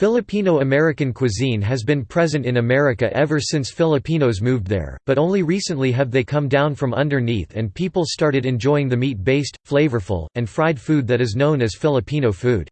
Filipino-American cuisine has been present in America ever since Filipinos moved there, but only recently have they come down from underneath and people started enjoying the meat-based, flavorful, and fried food that is known as Filipino food.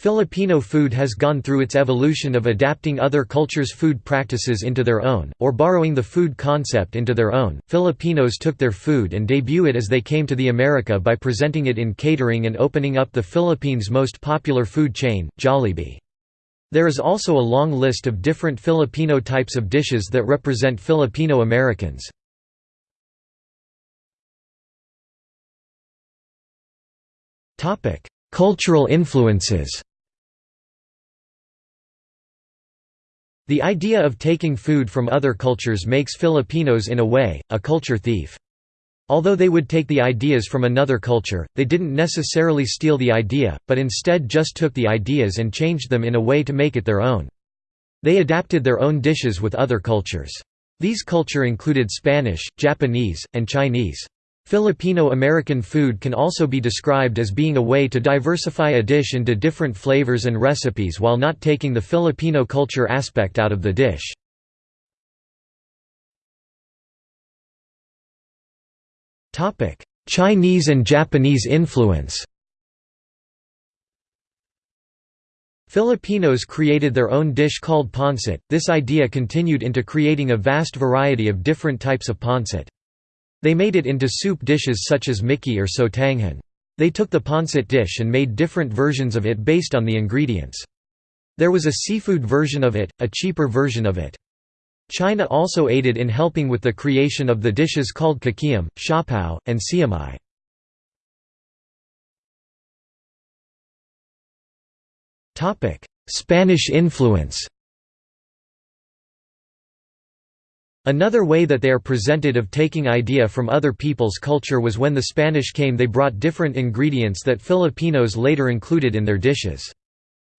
Filipino food has gone through its evolution of adapting other cultures' food practices into their own, or borrowing the food concept into their own. Filipinos took their food and debut it as they came to the America by presenting it in catering and opening up the Philippines' most popular food chain, Jollibee. There is also a long list of different Filipino types of dishes that represent Filipino Americans. Cultural influences The idea of taking food from other cultures makes Filipinos in a way, a culture thief. Although they would take the ideas from another culture, they didn't necessarily steal the idea, but instead just took the ideas and changed them in a way to make it their own. They adapted their own dishes with other cultures. These culture included Spanish, Japanese, and Chinese. Filipino-American food can also be described as being a way to diversify a dish into different flavors and recipes while not taking the Filipino culture aspect out of the dish. Chinese and Japanese influence Filipinos created their own dish called pancit. This idea continued into creating a vast variety of different types of pancit. They made it into soup dishes such as miki or sotanghon. They took the pancit dish and made different versions of it based on the ingredients. There was a seafood version of it, a cheaper version of it. China also aided in helping with the creation of the dishes called kikiam, siopao, and siomai. Spanish influence Another way that they are presented of taking idea from other people's culture was when the Spanish came they brought different ingredients that Filipinos later included in their dishes.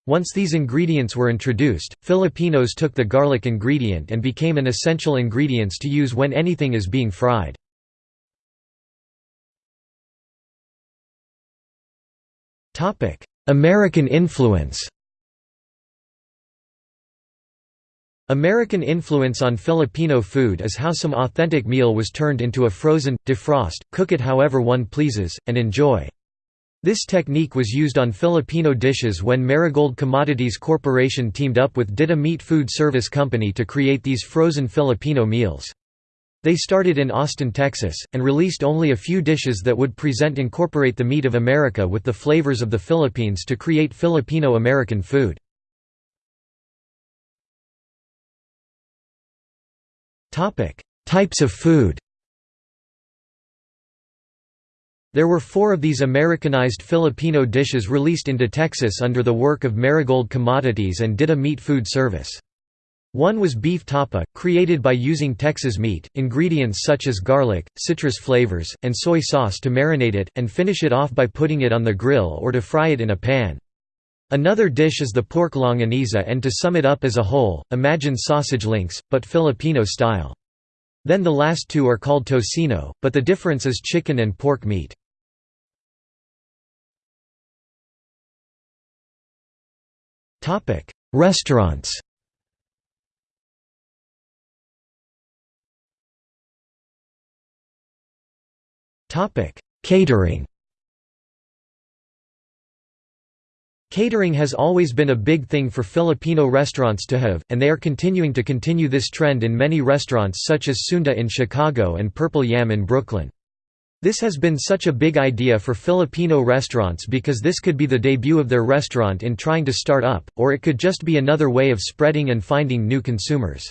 Once these ingredients were introduced, Filipinos took the garlic ingredient and became an essential ingredients to use when anything is being fried. American influence American influence on Filipino food is how some authentic meal was turned into a frozen, defrost, cook it however one pleases, and enjoy. This technique was used on Filipino dishes when Marigold Commodities Corporation teamed up with Dita Meat Food Service Company to create these frozen Filipino meals. They started in Austin, Texas, and released only a few dishes that would present incorporate the meat of America with the flavors of the Philippines to create Filipino-American food. Types of food There were four of these Americanized Filipino dishes released into Texas under the work of Marigold Commodities and Dita Meat Food Service. One was beef tapa, created by using Texas meat, ingredients such as garlic, citrus flavors, and soy sauce to marinate it, and finish it off by putting it on the grill or to fry it in a pan. Another dish is the pork longaniza and to sum it up as a whole, imagine sausage links, but Filipino style. Then the last two are called tocino, but the difference is chicken and pork meat. Topic: Restaurants. Topic: Catering. Catering has always been a big thing for Filipino restaurants to have, and they are continuing to continue this trend in many restaurants such as Sunda in Chicago and Purple Yam in Brooklyn. This has been such a big idea for Filipino restaurants because this could be the debut of their restaurant in trying to start up, or it could just be another way of spreading and finding new consumers.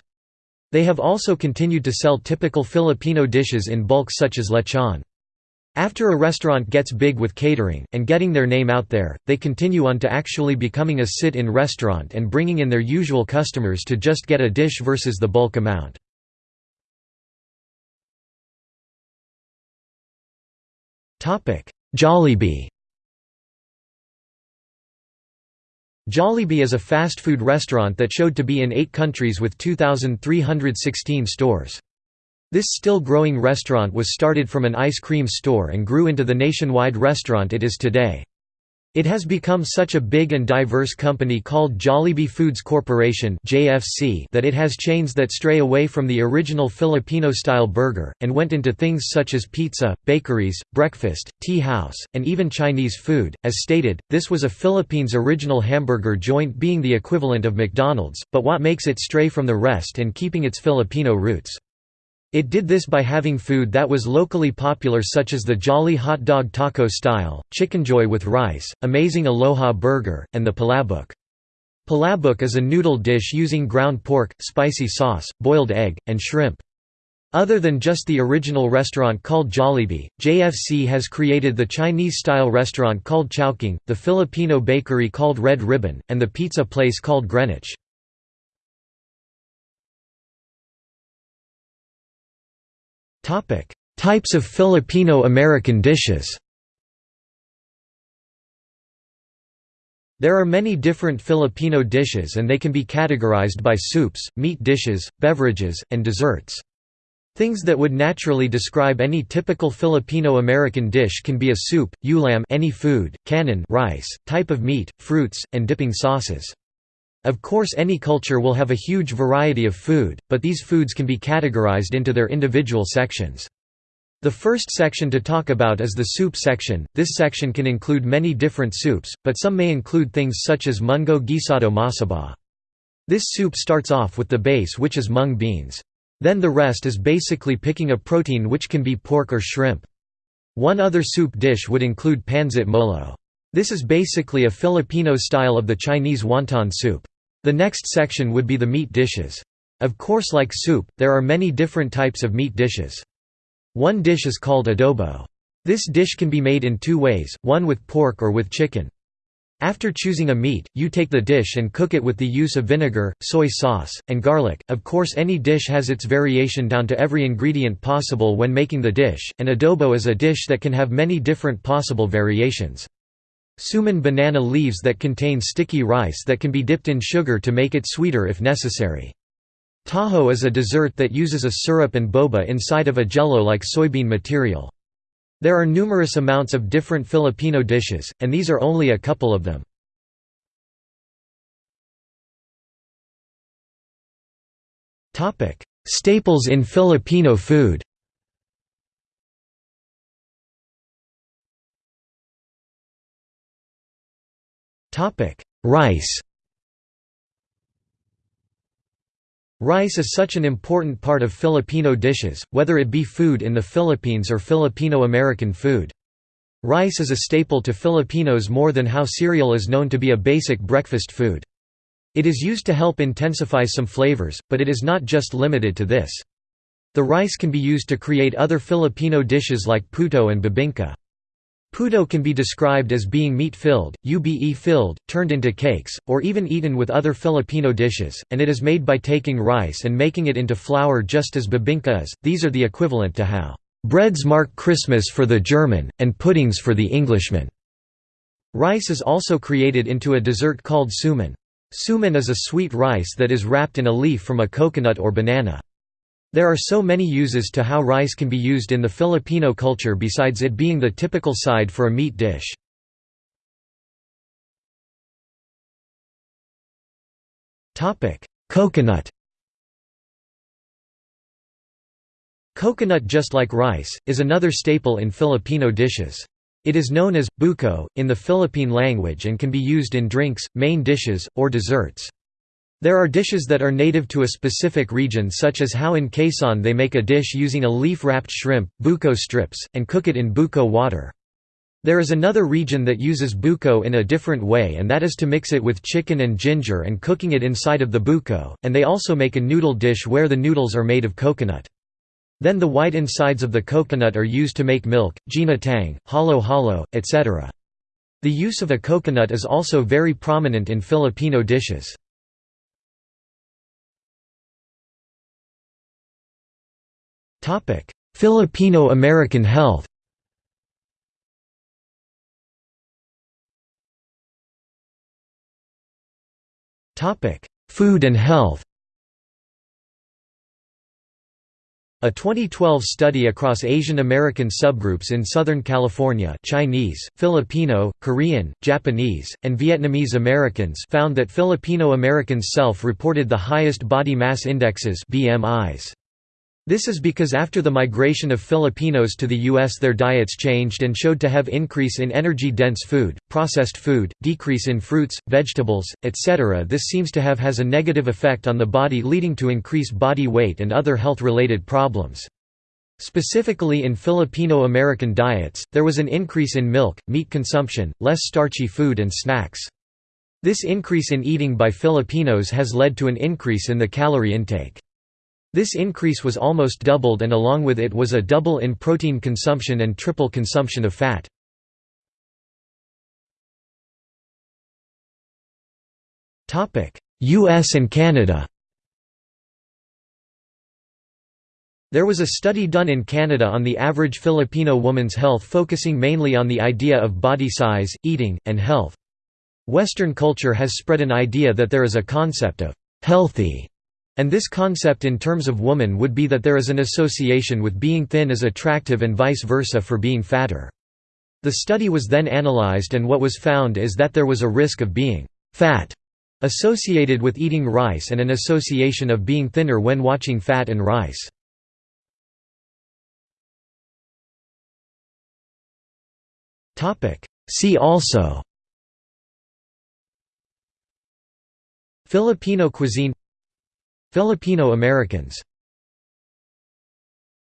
They have also continued to sell typical Filipino dishes in bulk such as lechon. After a restaurant gets big with catering, and getting their name out there, they continue on to actually becoming a sit-in restaurant and bringing in their usual customers to just get a dish versus the bulk amount. Jollibee Jollibee is a fast food restaurant that showed to be in eight countries with 2,316 stores. This still growing restaurant was started from an ice cream store and grew into the nationwide restaurant it is today. It has become such a big and diverse company called Jollibee Foods Corporation (JFC) that it has chains that stray away from the original Filipino-style burger and went into things such as pizza, bakeries, breakfast, tea house, and even Chinese food. As stated, this was a Philippines original hamburger joint being the equivalent of McDonald's, but what makes it stray from the rest and keeping its Filipino roots. It did this by having food that was locally popular such as the Jolly Hot Dog Taco Style, Chickenjoy with rice, Amazing Aloha Burger, and the Palabok. Palabok is a noodle dish using ground pork, spicy sauce, boiled egg, and shrimp. Other than just the original restaurant called Jollibee, JFC has created the Chinese-style restaurant called Chowking, the Filipino bakery called Red Ribbon, and the pizza place called Greenwich. Types of Filipino-American dishes There are many different Filipino dishes and they can be categorized by soups, meat dishes, beverages, and desserts. Things that would naturally describe any typical Filipino-American dish can be a soup, ulam any food, kanin rice, type of meat, fruits, and dipping sauces. Of course any culture will have a huge variety of food, but these foods can be categorized into their individual sections. The first section to talk about is the soup section. This section can include many different soups, but some may include things such as mungo guisado masaba. This soup starts off with the base which is mung beans. Then the rest is basically picking a protein which can be pork or shrimp. One other soup dish would include pansit molo. This is basically a Filipino style of the Chinese wonton soup. The next section would be the meat dishes. Of course like soup, there are many different types of meat dishes. One dish is called adobo. This dish can be made in two ways, one with pork or with chicken. After choosing a meat, you take the dish and cook it with the use of vinegar, soy sauce, and garlic. Of course, any dish has its variation down to every ingredient possible when making the dish, and adobo is a dish that can have many different possible variations. Suman banana leaves that contain sticky rice that can be dipped in sugar to make it sweeter if necessary. Taho is a dessert that uses a syrup and boba inside of a jello-like soybean material. There are numerous amounts of different Filipino dishes, and these are only a couple of them. Staples in Filipino food Rice Rice is such an important part of Filipino dishes, whether it be food in the Philippines or Filipino-American food. Rice is a staple to Filipinos more than how cereal is known to be a basic breakfast food. It is used to help intensify some flavors, but it is not just limited to this. The rice can be used to create other Filipino dishes like puto and bibingka. Puto can be described as being meat-filled, ube-filled, turned into cakes, or even eaten with other Filipino dishes, and it is made by taking rice and making it into flour just as bibingka is. These are the equivalent to how breads mark Christmas for the German, and puddings for the Englishman. Rice is also created into a dessert called suman. Suman is a sweet rice that is wrapped in a leaf from a coconut or banana. There are so many uses to how rice can be used in the Filipino culture besides it being the typical side for a meat dish. Coconut Coconut just like rice, is another staple in Filipino dishes. It is known as, buko, in the Philippine language and can be used in drinks, main dishes, or desserts. There are dishes that are native to a specific region such as how in Quezon they make a dish using a leaf-wrapped shrimp, buko strips, and cook it in buko water. There is another region that uses buko in a different way and that is to mix it with chicken and ginger and cooking it inside of the buko, and they also make a noodle dish where the noodles are made of coconut. Then the white insides of the coconut are used to make milk, ginatang, halo-halo, etc. The use of a coconut is also very prominent in Filipino dishes. Filipino-American health. Food and health. A 2012 study across Asian American subgroups in Southern California Chinese, Filipino, Korean, Japanese, and Vietnamese Americans found that Filipino Americans self-reported the highest body mass indexes BMIs. This is because after the migration of Filipinos to the U.S. their diets changed and showed to have increase in energy-dense food, processed food, decrease in fruits, vegetables, etc. This seems to have has a negative effect on the body leading to increase body weight and other health-related problems. Specifically in Filipino American diets, there was an increase in milk, meat consumption, less starchy food and snacks. This increase in eating by Filipinos has led to an increase in the calorie intake. This increase was almost doubled and along with it was a double in protein consumption and triple consumption of fat. US and Canada There was a study done in Canada on the average Filipino woman's health focusing mainly on the idea of body size, eating, and health. Western culture has spread an idea that there is a concept of «healthy» And this concept in terms of woman would be that there is an association with being thin as attractive and vice versa for being fatter. The study was then analyzed and what was found is that there was a risk of being «fat» associated with eating rice and an association of being thinner when watching fat and rice. See also Filipino cuisine Filipino Americans